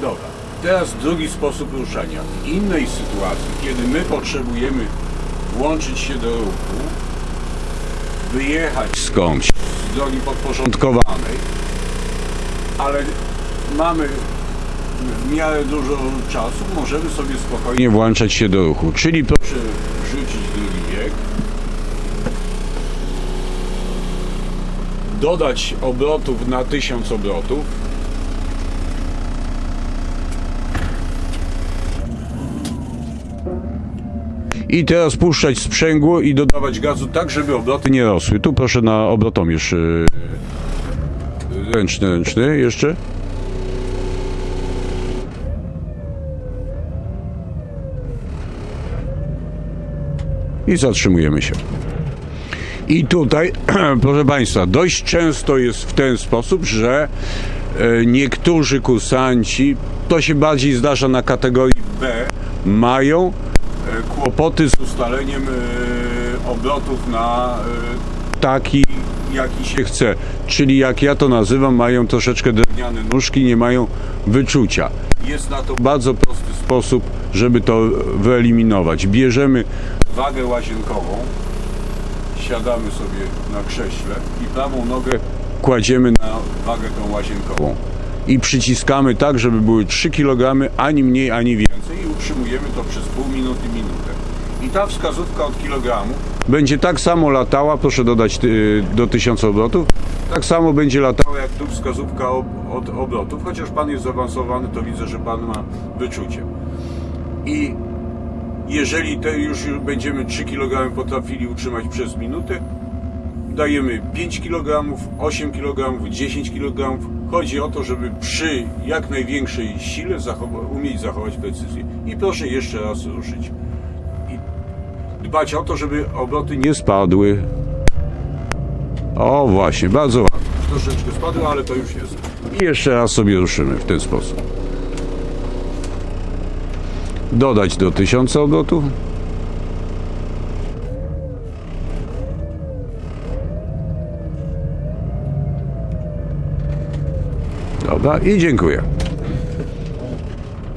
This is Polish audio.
Dobra. Teraz drugi sposób ruszania. W innej sytuacji, kiedy my potrzebujemy włączyć się do ruchu, wyjechać skądś z drogi podporządkowanej, ale mamy w miarę dużo czasu, możemy sobie spokojnie włączać się do ruchu. Czyli proszę wrzucić drugi bieg. Dodać obrotów na 1000 obrotów. I teraz puszczać sprzęgło i dodawać gazu tak, żeby obroty nie rosły. Tu proszę na obrotomierz yy, ręczny, ręczny jeszcze. I zatrzymujemy się. I tutaj, proszę Państwa, dość często jest w ten sposób, że e, niektórzy kursanci, to się bardziej zdarza na kategorii B, mają kłopoty z ustaleniem e, obrotów na e, taki, jaki się chce. Czyli jak ja to nazywam, mają troszeczkę drewniane nóżki, nie mają wyczucia. Jest na to bardzo prosty sposób, żeby to wyeliminować. Bierzemy wagę łazienkową, siadamy sobie na krześle i prawą nogę kładziemy na wagę tą łazienkową. I przyciskamy tak, żeby były 3 kg, ani mniej, ani więcej utrzymujemy to przez pół minuty, minutę. I ta wskazówka od kilogramu będzie tak samo latała, proszę dodać do 1000 obrotów, tak samo będzie latała jak tu wskazówka od obrotów, chociaż Pan jest zaawansowany, to widzę, że Pan ma wyczucie. I jeżeli te już będziemy 3 kg potrafili utrzymać przez minutę, dajemy 5 kg, 8 kg, 10 kg. Chodzi o to, żeby przy jak największej sile zachowa- umieć zachować precyzję. I proszę jeszcze raz ruszyć. I dbać o to, żeby obroty nie spadły. O właśnie, bardzo ładnie. Troszeczkę spadły, ale to już jest. I jeszcze raz sobie ruszymy w ten sposób. Dodać do 1000 obrotów. Dobra i dziękuję.